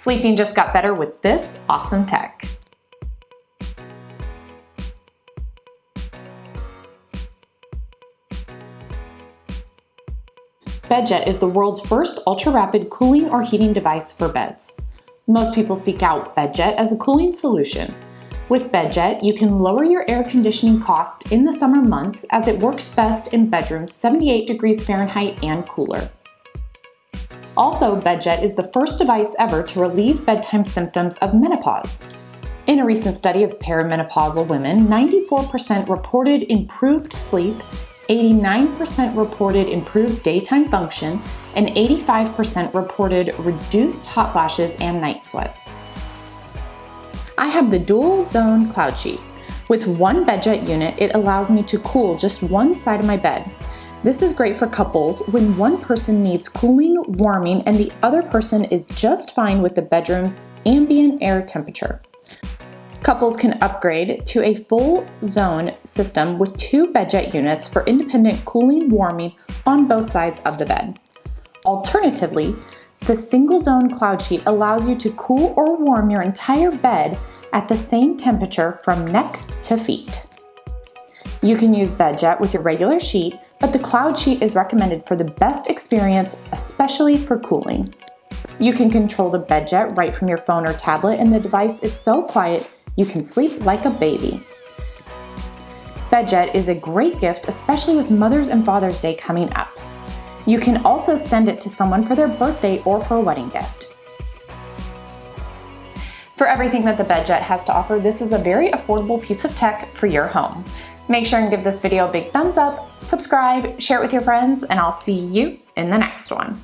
Sleeping just got better with this awesome tech. BedJet is the world's first ultra-rapid cooling or heating device for beds. Most people seek out BedJet as a cooling solution. With BedJet, you can lower your air conditioning cost in the summer months as it works best in bedrooms 78 degrees Fahrenheit and cooler. Also, BedJet is the first device ever to relieve bedtime symptoms of menopause. In a recent study of perimenopausal women, 94% reported improved sleep 89% reported improved daytime function, and 85% reported reduced hot flashes and night sweats. I have the dual zone cloud sheet. With one BedJet unit, it allows me to cool just one side of my bed. This is great for couples when one person needs cooling, warming, and the other person is just fine with the bedroom's ambient air temperature. Couples can upgrade to a full zone system with two BedJet units for independent cooling warming on both sides of the bed. Alternatively, the single zone cloud sheet allows you to cool or warm your entire bed at the same temperature from neck to feet. You can use BedJet with your regular sheet, but the cloud sheet is recommended for the best experience, especially for cooling. You can control the BedJet right from your phone or tablet and the device is so quiet you can sleep like a baby. BedJet is a great gift, especially with Mother's and Father's Day coming up. You can also send it to someone for their birthday or for a wedding gift. For everything that the BedJet has to offer, this is a very affordable piece of tech for your home. Make sure and give this video a big thumbs up, subscribe, share it with your friends, and I'll see you in the next one.